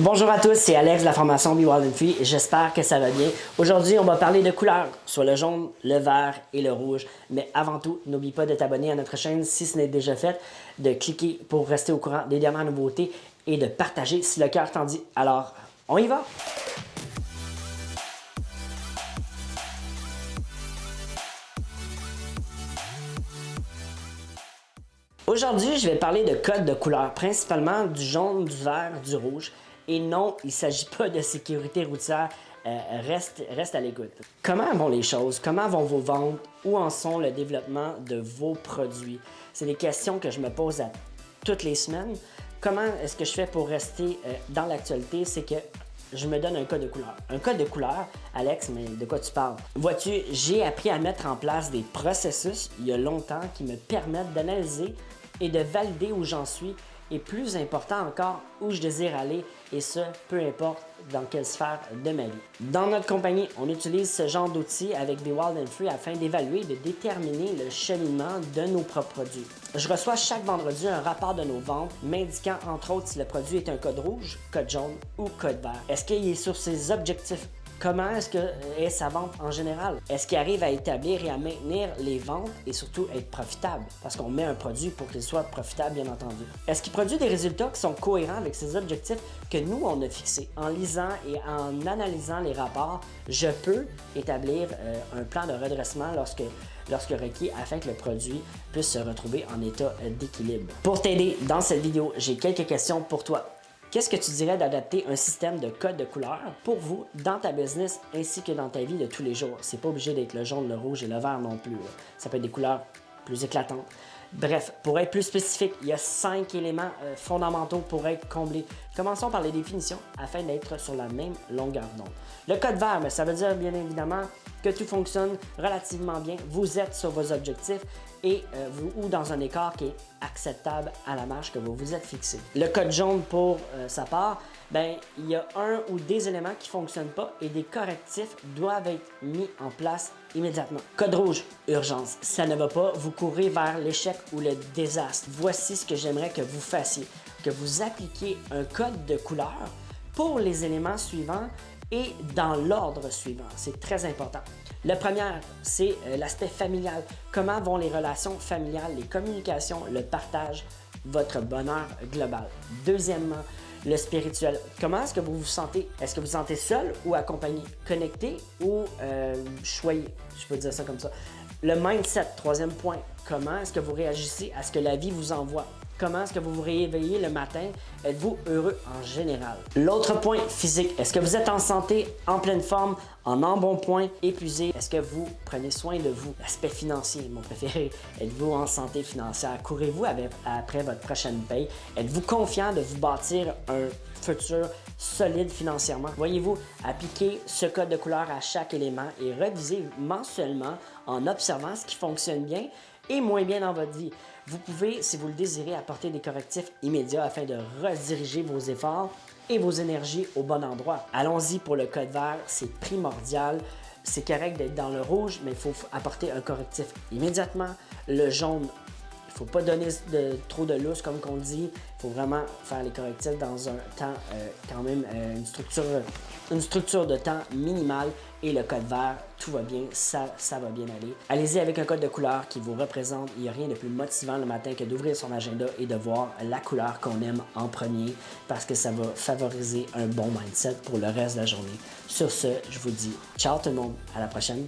Bonjour à tous, c'est Alex de la formation Be Wild and Free j'espère que ça va bien. Aujourd'hui, on va parler de couleurs, soit le jaune, le vert et le rouge. Mais avant tout, n'oublie pas de t'abonner à notre chaîne si ce n'est déjà fait, de cliquer pour rester au courant des dernières nouveautés et de partager si le cœur t'en dit. Alors, on y va! Aujourd'hui, je vais parler de codes de couleurs, principalement du jaune, du vert, du rouge. Et non, il ne s'agit pas de sécurité routière, euh, reste, reste à l'écoute. Comment vont les choses? Comment vont vos ventes? Où en sont le développement de vos produits? C'est des questions que je me pose à toutes les semaines. Comment est-ce que je fais pour rester euh, dans l'actualité? C'est que je me donne un code de couleur. Un code de couleur, Alex, mais de quoi tu parles? Vois-tu, j'ai appris à mettre en place des processus il y a longtemps qui me permettent d'analyser et de valider où j'en suis et plus important encore, où je désire aller et ce, peu importe dans quelle sphère de ma vie. Dans notre compagnie, on utilise ce genre d'outils avec Be Wild and Free afin d'évaluer et de déterminer le cheminement de nos propres produits. Je reçois chaque vendredi un rapport de nos ventes m'indiquant entre autres si le produit est un code rouge, code jaune ou code vert. Est-ce qu'il est sur ses objectifs Comment est-ce que est sa vente en général? Est-ce qu'il arrive à établir et à maintenir les ventes et surtout être profitable? Parce qu'on met un produit pour qu'il soit profitable, bien entendu. Est-ce qu'il produit des résultats qui sont cohérents avec ses objectifs que nous, on a fixés? En lisant et en analysant les rapports, je peux établir euh, un plan de redressement lorsque lorsque requis afin que le produit puisse se retrouver en état d'équilibre. Pour t'aider dans cette vidéo, j'ai quelques questions pour toi. Qu'est-ce que tu dirais d'adapter un système de code de couleurs pour vous dans ta business ainsi que dans ta vie de tous les jours? C'est pas obligé d'être le jaune, le rouge et le vert non plus. Ça peut être des couleurs plus éclatantes. Bref, pour être plus spécifique, il y a cinq éléments euh, fondamentaux pour être comblés. Commençons par les définitions afin d'être sur la même longueur d'onde. Le code vert, ben, ça veut dire bien évidemment que tout fonctionne relativement bien. Vous êtes sur vos objectifs et euh, vous, ou dans un écart qui est acceptable à la marge que vous vous êtes fixé. Le code jaune pour euh, sa part, ben, il y a un ou des éléments qui ne fonctionnent pas et des correctifs doivent être mis en place immédiatement. Code rouge, urgence. Ça ne va pas, vous courez vers l'échec ou le désastre. Voici ce que j'aimerais que vous fassiez, que vous appliquiez un code de couleur pour les éléments suivants et dans l'ordre suivant. C'est très important. La première, c'est euh, l'aspect familial. Comment vont les relations familiales, les communications, le partage, votre bonheur global? Deuxièmement, le spirituel. Comment est-ce que vous vous sentez? Est-ce que vous vous sentez seul ou accompagné? Connecté ou euh, choyé? Je peux dire ça comme ça. Le mindset, troisième point. Comment est-ce que vous réagissez à ce que la vie vous envoie? Comment est-ce que vous vous réveillez le matin? Êtes-vous heureux en général? L'autre point physique, est-ce que vous êtes en santé, en pleine forme, en embonpoint, épuisé? Est-ce que vous prenez soin de vous? L'aspect financier, mon préféré. Êtes-vous en santé financière? Courez-vous après votre prochaine paye? Êtes-vous confiant de vous bâtir un futur solide financièrement? Voyez-vous, appliquez ce code de couleur à chaque élément et revisez mensuellement en observant ce qui fonctionne bien et moins bien dans votre vie. Vous pouvez, si vous le désirez, apporter des correctifs immédiats afin de rediriger vos efforts et vos énergies au bon endroit. Allons-y pour le code vert, c'est primordial. C'est correct d'être dans le rouge, mais il faut apporter un correctif immédiatement. Le jaune, faut pas donner trop de lousse, comme qu'on dit. Il faut vraiment faire les correctifs dans un temps, euh, quand même, euh, une, structure, une structure de temps minimale. Et le code vert, tout va bien, ça, ça va bien aller. Allez-y avec un code de couleur qui vous représente. Il n'y a rien de plus motivant le matin que d'ouvrir son agenda et de voir la couleur qu'on aime en premier parce que ça va favoriser un bon mindset pour le reste de la journée. Sur ce, je vous dis ciao tout le monde, à la prochaine.